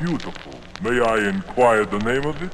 beautiful. May I inquire the name of it?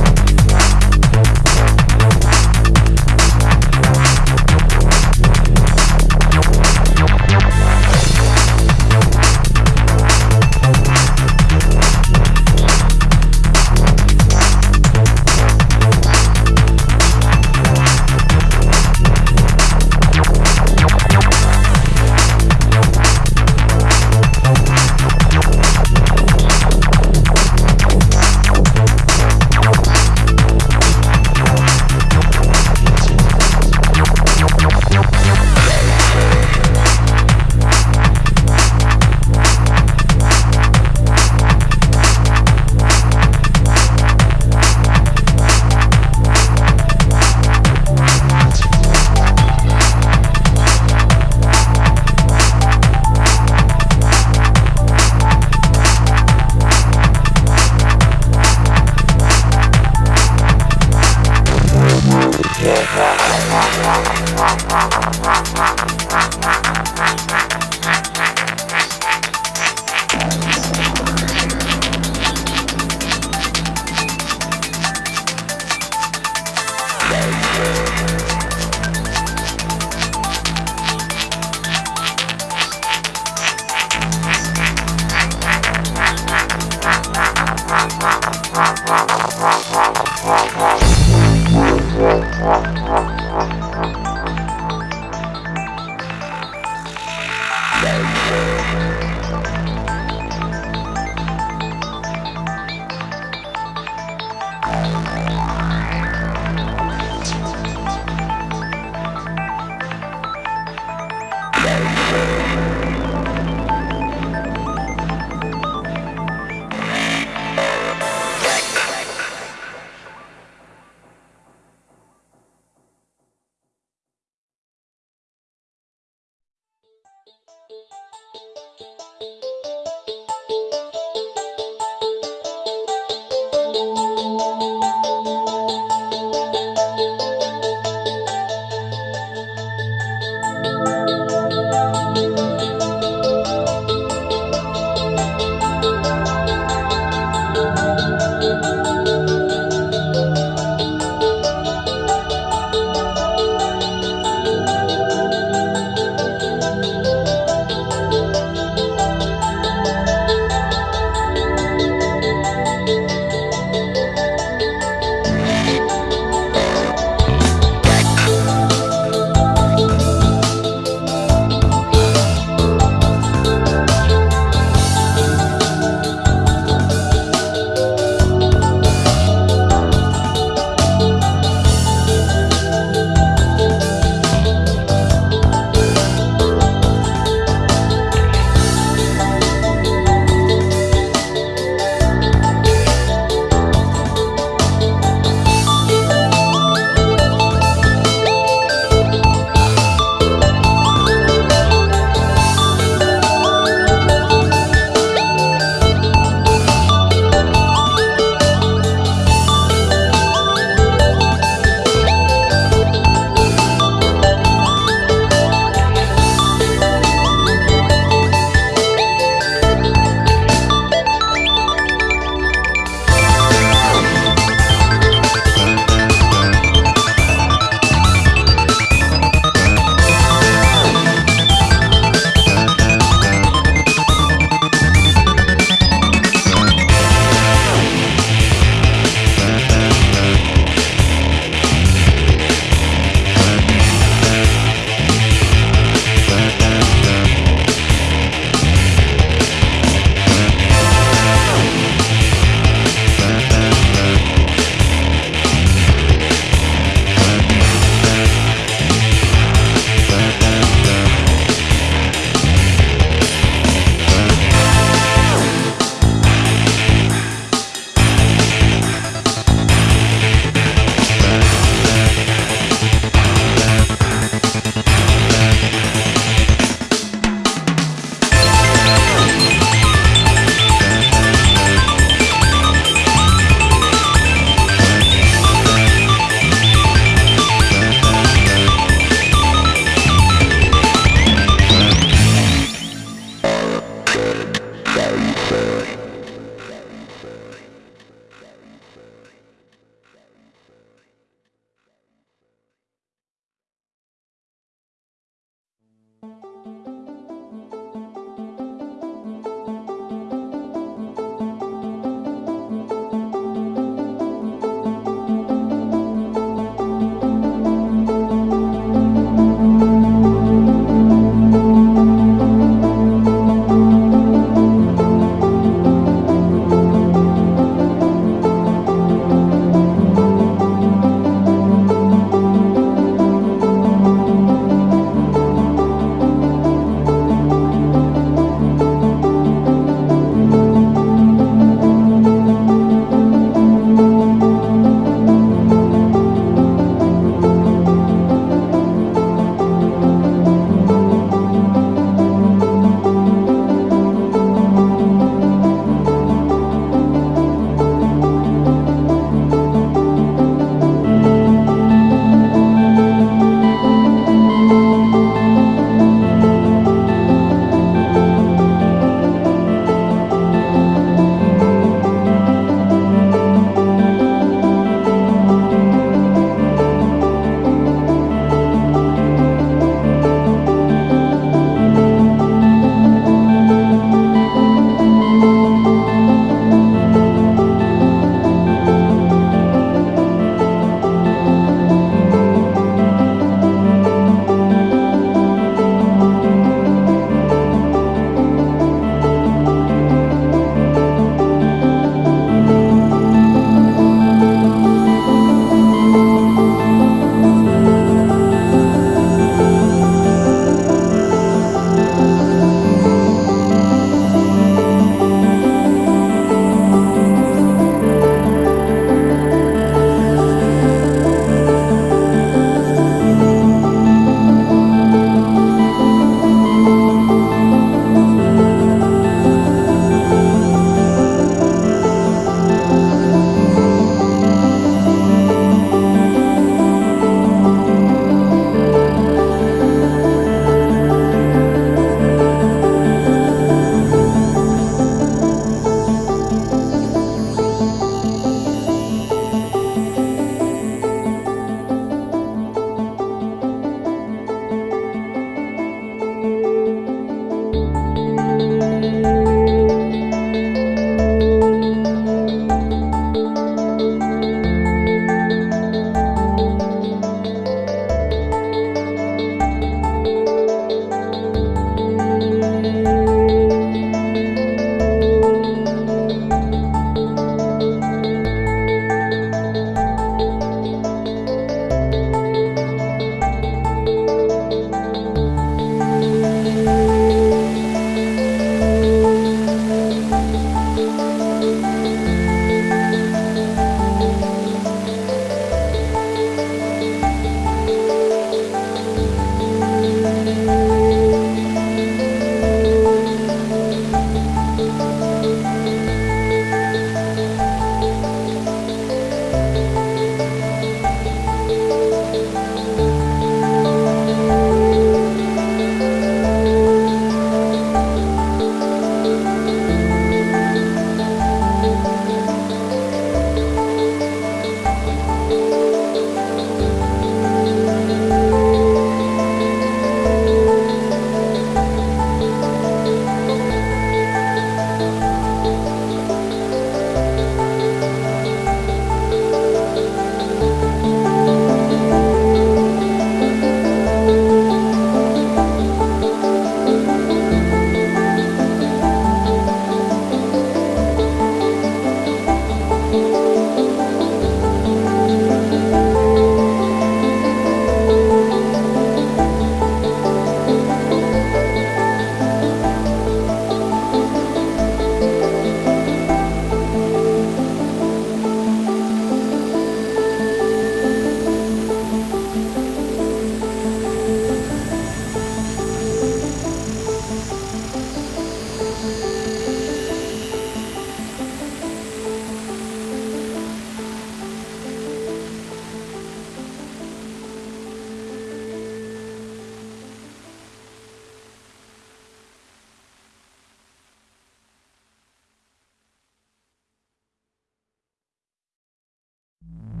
mm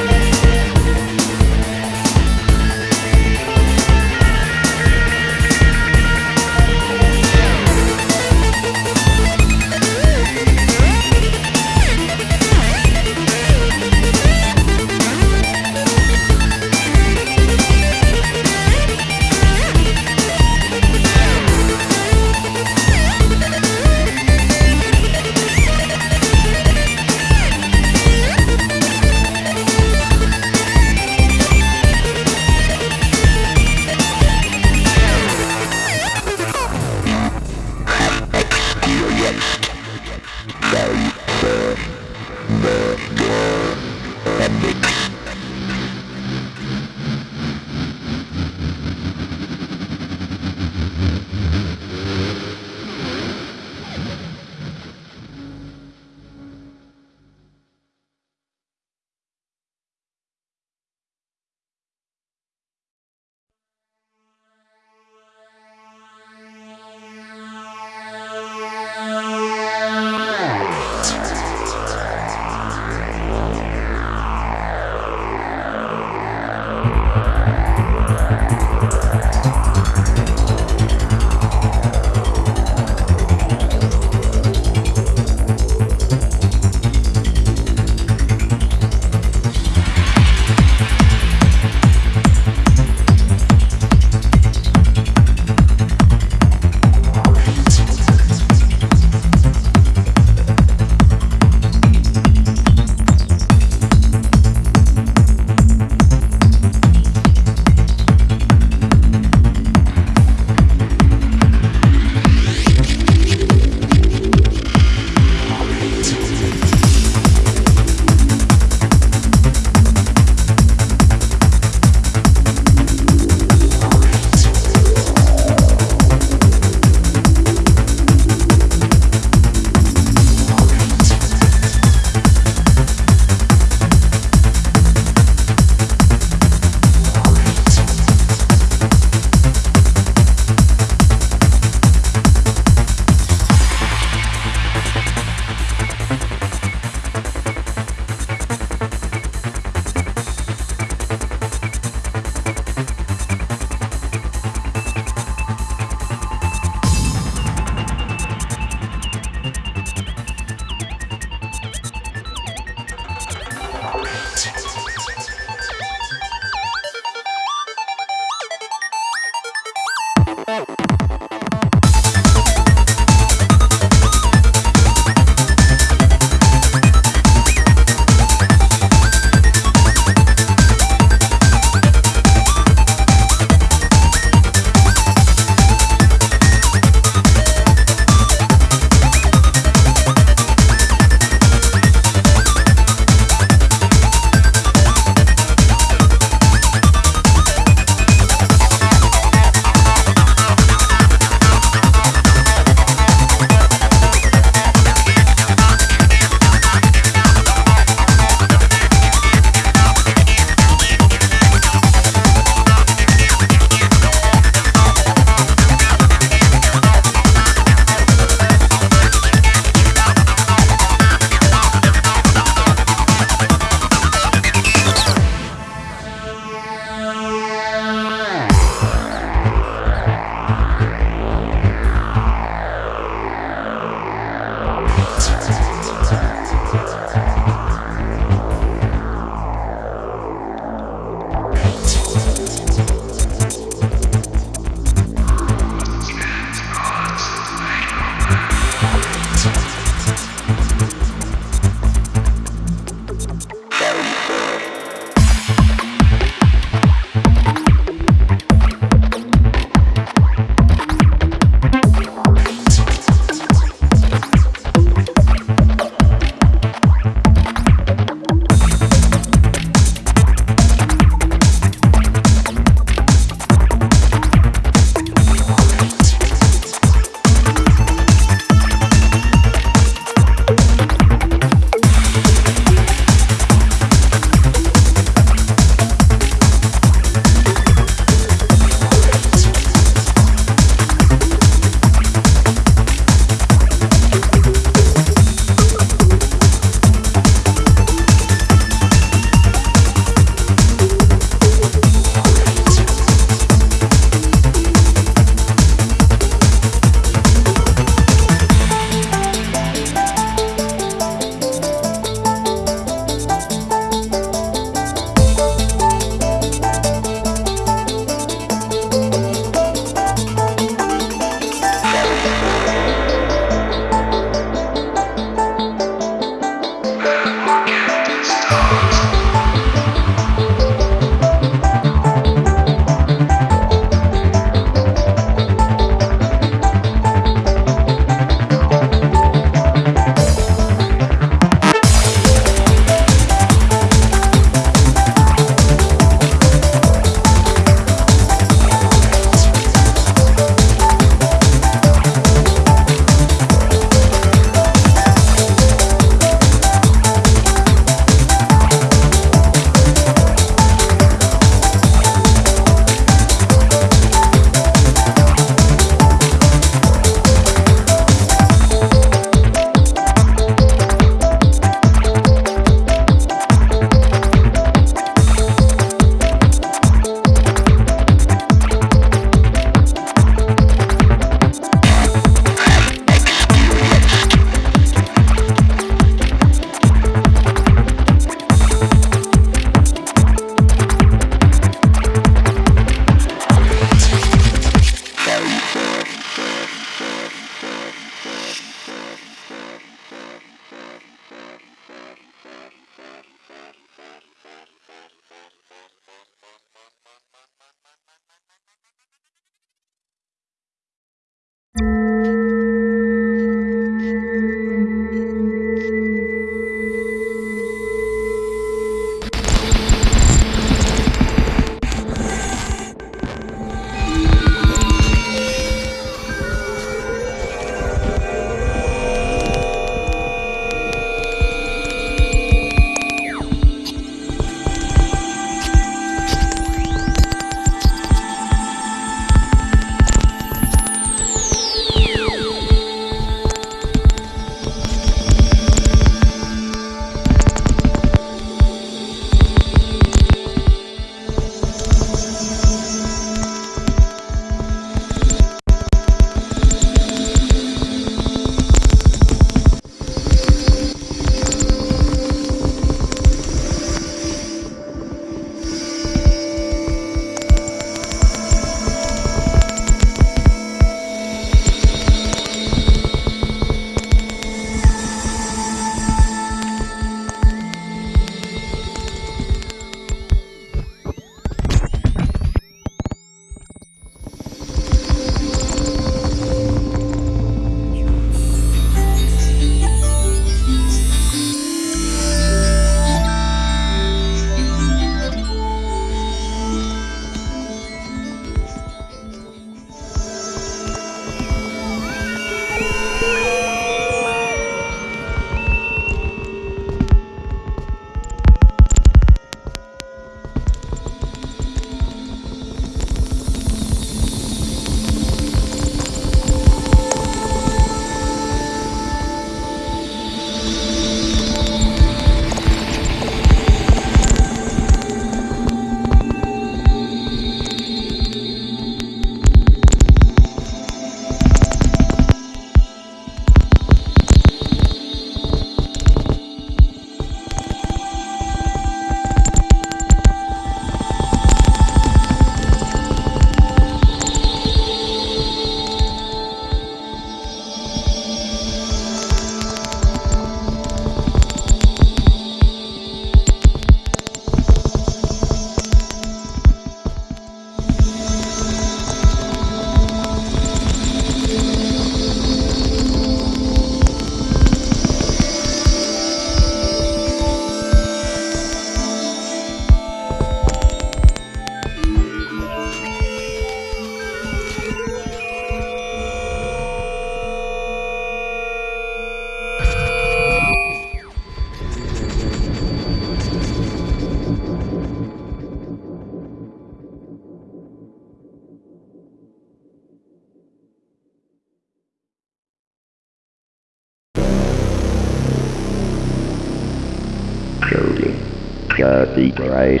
Jersey Grace.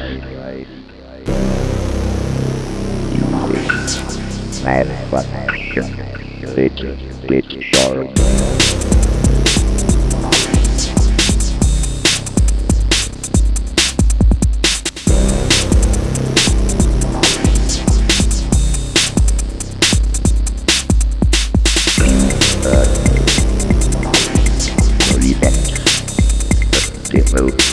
You mad fucking bitch, bitch. Revenge. Demo,